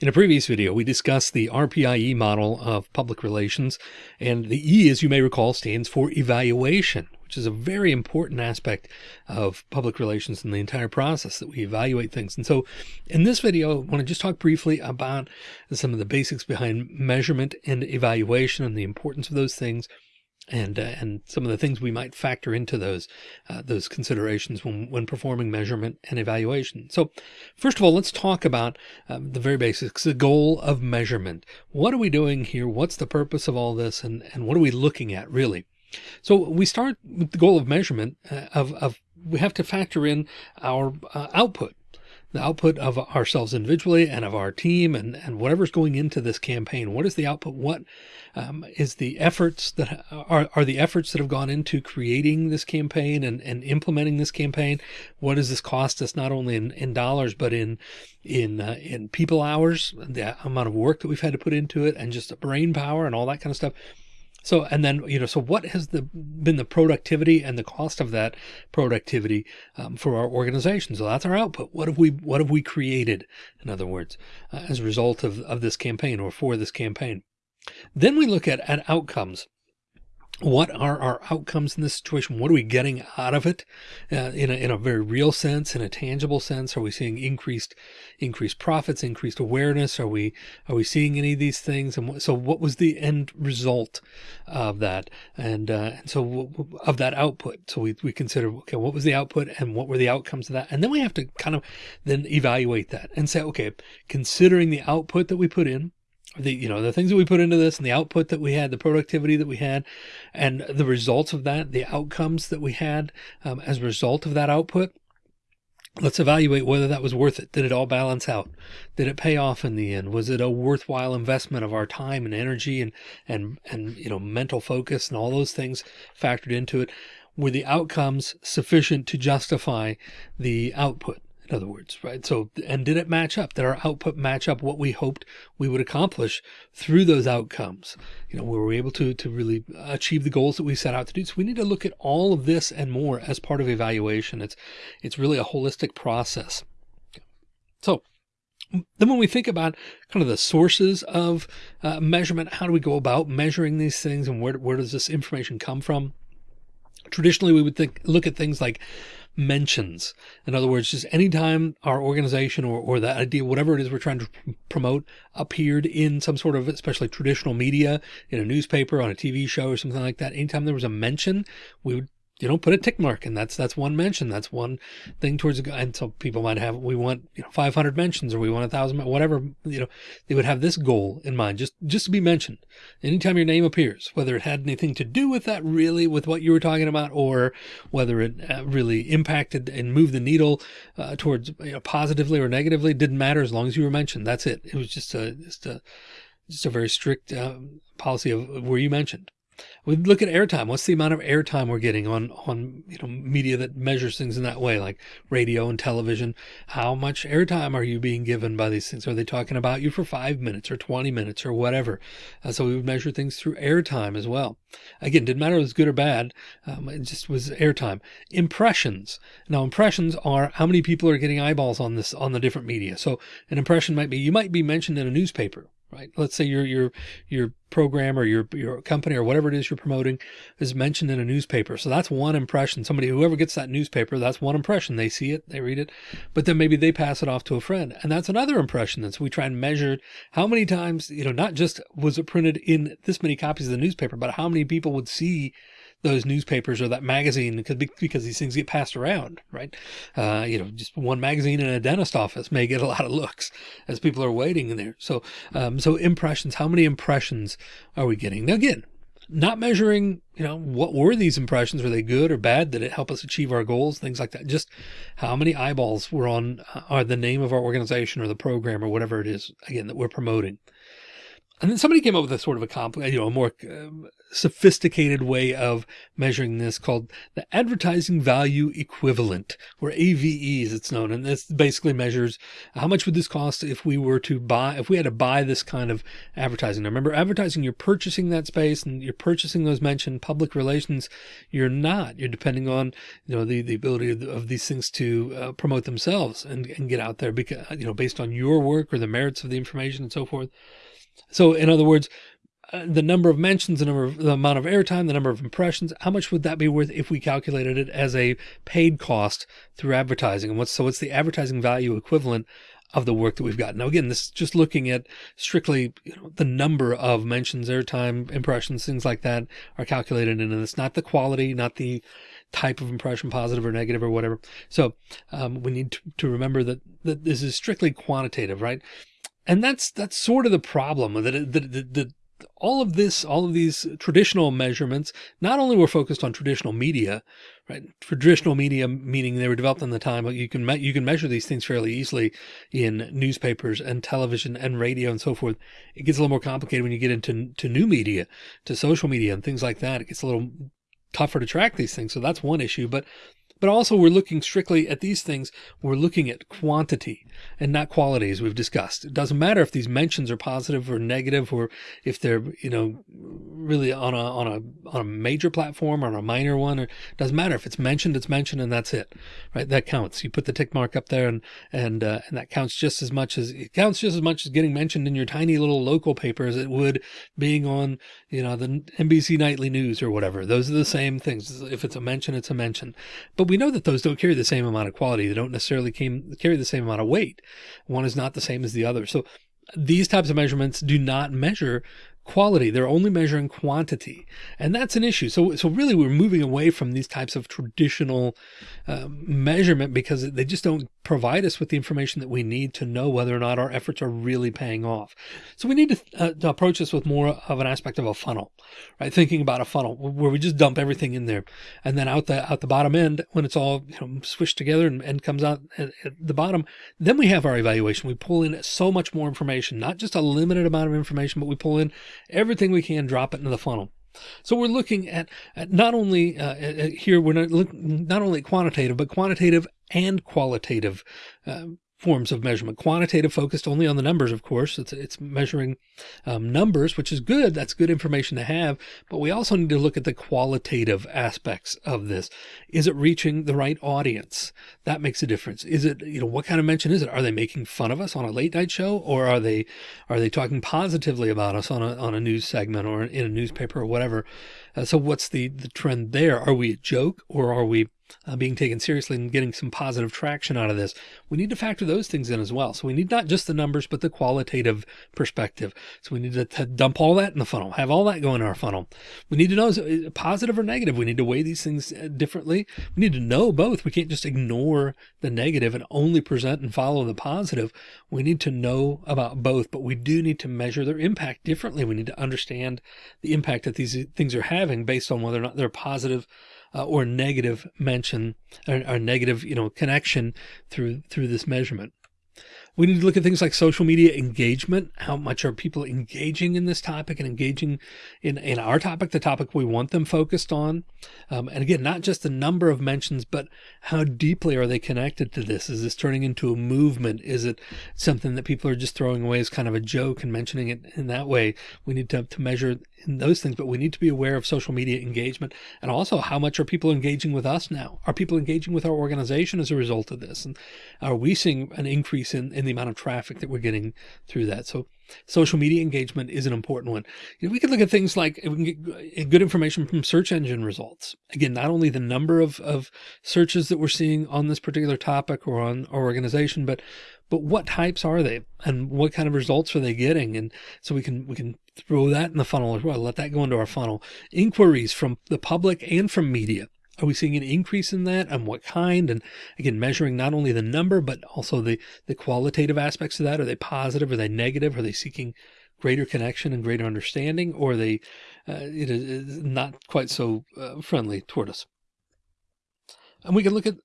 In a previous video, we discussed the RPIE model of public relations, and the E, as you may recall, stands for evaluation, which is a very important aspect of public relations in the entire process that we evaluate things. And so in this video, I want to just talk briefly about some of the basics behind measurement and evaluation and the importance of those things and uh, and some of the things we might factor into those uh, those considerations when when performing measurement and evaluation. So, first of all, let's talk about um, the very basics, the goal of measurement. What are we doing here? What's the purpose of all this, and and what are we looking at really? So we start with the goal of measurement uh, of of we have to factor in our uh, output the output of ourselves individually and of our team and, and whatever's going into this campaign. What is the output? What um, is the efforts that are, are the efforts that have gone into creating this campaign and, and implementing this campaign? What does this cost us not only in, in dollars, but in, in, uh, in people hours, the amount of work that we've had to put into it and just brain power and all that kind of stuff. So, and then, you know, so what has the been the productivity and the cost of that productivity um, for our organization? So that's our output. What have we, what have we created? In other words, uh, as a result of, of this campaign or for this campaign. Then we look at, at outcomes what are our outcomes in this situation? What are we getting out of it uh, in, a, in a very real sense, in a tangible sense? Are we seeing increased, increased profits, increased awareness? Are we, are we seeing any of these things? And so what was the end result of that? And, uh, and so of that output. So we, we consider, okay, what was the output and what were the outcomes of that? And then we have to kind of then evaluate that and say, okay, considering the output that we put in, the you know the things that we put into this and the output that we had the productivity that we had and the results of that the outcomes that we had um, as a result of that output let's evaluate whether that was worth it. Did it all balance out? Did it pay off in the end? Was it a worthwhile investment of our time and energy and and and you know mental focus and all those things factored into it? Were the outcomes sufficient to justify the output in other words, right? So, and did it match up? Did our output match up what we hoped we would accomplish through those outcomes? You know, were we able to, to really achieve the goals that we set out to do? So we need to look at all of this and more as part of evaluation. It's, it's really a holistic process. So then when we think about kind of the sources of uh, measurement, how do we go about measuring these things and where, where does this information come from? Traditionally, we would think, look at things like mentions. In other words, just anytime our organization or, or the idea, whatever it is we're trying to promote appeared in some sort of, especially traditional media, in a newspaper, on a TV show or something like that, anytime there was a mention, we would you know, put a tick mark and that's, that's one mention. That's one thing towards, and so people might have, we want, you know, 500 mentions or we want a thousand, whatever, you know, they would have this goal in mind, just, just to be mentioned anytime your name appears, whether it had anything to do with that really with what you were talking about, or whether it uh, really impacted and moved the needle uh, towards you know, positively or negatively, didn't matter as long as you were mentioned. That's it. It was just a, just a, just a very strict uh, policy of where you mentioned. We look at airtime. What's the amount of airtime we're getting on, on, you know, media that measures things in that way, like radio and television? How much airtime are you being given by these things? Are they talking about you for five minutes or 20 minutes or whatever? Uh, so we would measure things through airtime as well. Again, didn't matter if it was good or bad. Um, it just was airtime. Impressions. Now impressions are how many people are getting eyeballs on this, on the different media. So an impression might be, you might be mentioned in a newspaper right? Let's say your, your, your program or your, your company or whatever it is you're promoting is mentioned in a newspaper. So that's one impression. Somebody, whoever gets that newspaper, that's one impression. They see it, they read it, but then maybe they pass it off to a friend. And that's another impression. And so we try and measure how many times, you know, not just was it printed in this many copies of the newspaper, but how many people would see those newspapers or that magazine because because these things get passed around, right? Uh, you know, just one magazine in a dentist office may get a lot of looks as people are waiting in there. So, um, so impressions, how many impressions are we getting? Now, again, not measuring, you know, what were these impressions? Were they good or bad? Did it help us achieve our goals? Things like that. Just how many eyeballs were on uh, are the name of our organization or the program or whatever it is, again, that we're promoting. And then somebody came up with a sort of a complicated, you know, a more um, sophisticated way of measuring this called the advertising value equivalent or AVE as it's known. And this basically measures how much would this cost if we were to buy, if we had to buy this kind of advertising. Now remember advertising, you're purchasing that space and you're purchasing those mentioned public relations. You're not, you're depending on, you know, the, the ability of, of these things to uh, promote themselves and, and get out there because, you know, based on your work or the merits of the information and so forth. So in other words, uh, the number of mentions, the number of the amount of airtime, the number of impressions, how much would that be worth if we calculated it as a paid cost through advertising? And what's, so what's the advertising value equivalent of the work that we've got? Now, again, this is just looking at strictly you know, the number of mentions, airtime, impressions, things like that are calculated in this, not the quality, not the type of impression, positive or negative or whatever. So um, we need to, to remember that, that this is strictly quantitative, right? And that's, that's sort of the problem that, that, that, all of this, all of these traditional measurements, not only were focused on traditional media, right? Traditional media, meaning they were developed in the time, but you can, you can measure these things fairly easily in newspapers and television and radio and so forth. It gets a little more complicated when you get into to new media, to social media and things like that. It gets a little tougher to track these things. So that's one issue, but but also we're looking strictly at these things. We're looking at quantity and not quality, as we've discussed. It doesn't matter if these mentions are positive or negative, or if they're, you know, really on a, on a, on a major platform or on a minor one, or it doesn't matter if it's mentioned, it's mentioned and that's it, right? That counts. You put the tick mark up there and, and, uh, and that counts just as much as it counts just as much as getting mentioned in your tiny little local paper as it would being on, you know, the NBC nightly news or whatever. Those are the same things. If it's a mention, it's a mention, but we know that those don't carry the same amount of quality. They don't necessarily came, carry the same amount of weight. One is not the same as the other. So these types of measurements do not measure quality. They're only measuring quantity. And that's an issue. So, so really we're moving away from these types of traditional uh, measurement because they just don't provide us with the information that we need to know whether or not our efforts are really paying off. So we need to, uh, to approach this with more of an aspect of a funnel, right? Thinking about a funnel where we just dump everything in there and then out the, out the bottom end, when it's all you know, swished together and, and comes out at, at the bottom, then we have our evaluation. We pull in so much more information, not just a limited amount of information, but we pull in everything we can, drop it into the funnel. So we're looking at, at not only uh, at, here, we're not not only quantitative, but quantitative and qualitative uh, forms of measurement. Quantitative focused only on the numbers, of course. It's, it's measuring um, numbers, which is good. That's good information to have. But we also need to look at the qualitative aspects of this. Is it reaching the right audience? That makes a difference. Is it, you know, what kind of mention is it? Are they making fun of us on a late night show or are they, are they talking positively about us on a, on a news segment or in a newspaper or whatever? Uh, so what's the, the trend there? Are we a joke or are we uh, being taken seriously and getting some positive traction out of this. We need to factor those things in as well. So we need not just the numbers, but the qualitative perspective. So we need to, to dump all that in the funnel, have all that go in our funnel. We need to know is it positive or negative. We need to weigh these things uh, differently. We need to know both. We can't just ignore the negative and only present and follow the positive. We need to know about both, but we do need to measure their impact differently. We need to understand the impact that these things are having based on whether or not they're positive uh, or negative mention or, or negative, you know, connection through, through this measurement. We need to look at things like social media engagement. How much are people engaging in this topic and engaging in, in our topic, the topic we want them focused on? Um, and again, not just the number of mentions, but how deeply are they connected to this? Is this turning into a movement? Is it something that people are just throwing away as kind of a joke and mentioning it in that way? We need to, to measure those things, but we need to be aware of social media engagement and also how much are people engaging with us now? Are people engaging with our organization as a result of this? And are we seeing an increase in, in the amount of traffic that we're getting through that? So social media engagement is an important one. You know, we could look at things like we can get uh, good information from search engine results. Again, not only the number of, of searches that we're seeing on this particular topic or on our organization, but but what types are they and what kind of results are they getting? And so we can, we can throw that in the funnel as well. Let that go into our funnel. Inquiries from the public and from media. Are we seeing an increase in that and what kind? And again, measuring not only the number, but also the, the qualitative aspects of that. Are they positive? Are they negative? Are they seeking greater connection and greater understanding? Or are they uh, it is not quite so uh, friendly toward us? And we can look at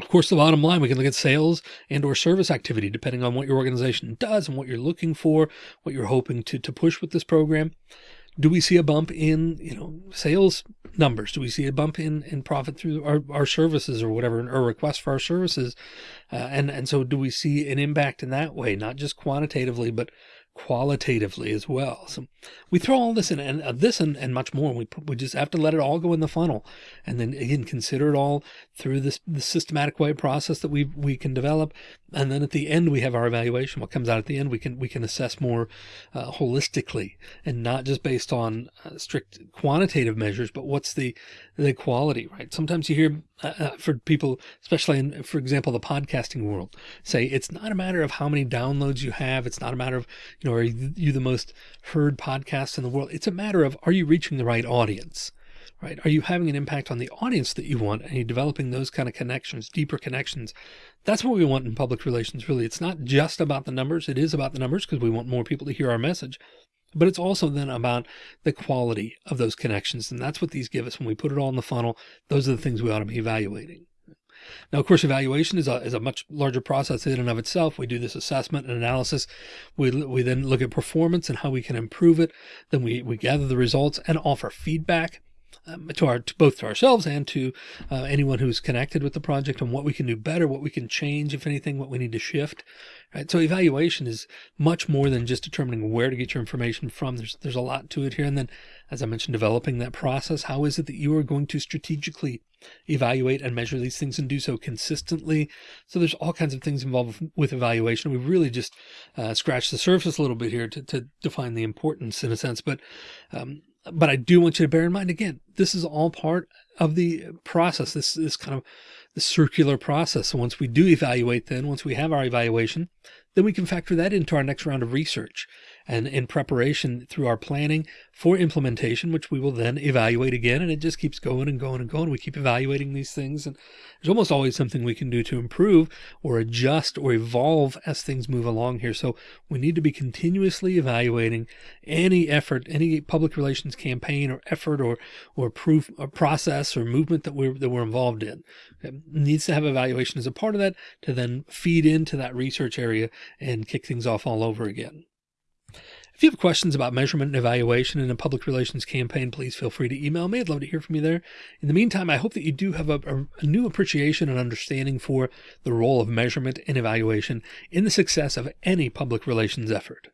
Of course, the bottom line, we can look at sales and or service activity, depending on what your organization does and what you're looking for, what you're hoping to, to push with this program. Do we see a bump in, you know, sales numbers? Do we see a bump in, in profit through our, our services or whatever, or requests for our services? Uh, and, and so do we see an impact in that way, not just quantitatively, but qualitatively as well. So we throw all this in and uh, this and, and much more. We we just have to let it all go in the funnel and then again, consider it all through this, the systematic way process that we, we can develop. And then at the end, we have our evaluation. What comes out at the end, we can, we can assess more uh, holistically and not just based on uh, strict quantitative measures, but what's the, the quality, right? Sometimes you hear uh, uh for people, especially in, for example, the podcasting world, say it's not a matter of how many downloads you have. It's not a matter of, you know, know, are you the most heard podcast in the world? It's a matter of, are you reaching the right audience? Right? Are you having an impact on the audience that you want? and you developing those kind of connections, deeper connections? That's what we want in public relations, really. It's not just about the numbers. It is about the numbers because we want more people to hear our message, but it's also then about the quality of those connections. And that's what these give us when we put it all in the funnel. Those are the things we ought to be evaluating. Now, of course, evaluation is a, is a much larger process in and of itself. We do this assessment and analysis. We, we then look at performance and how we can improve it. Then we, we gather the results and offer feedback um, to our to both to ourselves and to uh, anyone who's connected with the project on what we can do better, what we can change, if anything, what we need to shift. Right. So evaluation is much more than just determining where to get your information from. There's there's a lot to it here. And then, as I mentioned, developing that process. How is it that you are going to strategically evaluate and measure these things and do so consistently? So there's all kinds of things involved with evaluation. We've really just uh, scratched the surface a little bit here to, to define the importance in a sense, but um, but I do want you to bear in mind again, this is all part of the process. This is kind of the circular process. So once we do evaluate, then once we have our evaluation, then we can factor that into our next round of research and in preparation through our planning for implementation, which we will then evaluate again. And it just keeps going and going and going. We keep evaluating these things. And there's almost always something we can do to improve or adjust or evolve as things move along here. So we need to be continuously evaluating any effort, any public relations campaign or effort or, or proof or process or movement that we're, that we're involved in. It needs to have evaluation as a part of that to then feed into that research area and kick things off all over again. If you have questions about measurement and evaluation in a public relations campaign, please feel free to email me. I'd love to hear from you there. In the meantime, I hope that you do have a, a, new appreciation and understanding for the role of measurement and evaluation in the success of any public relations effort.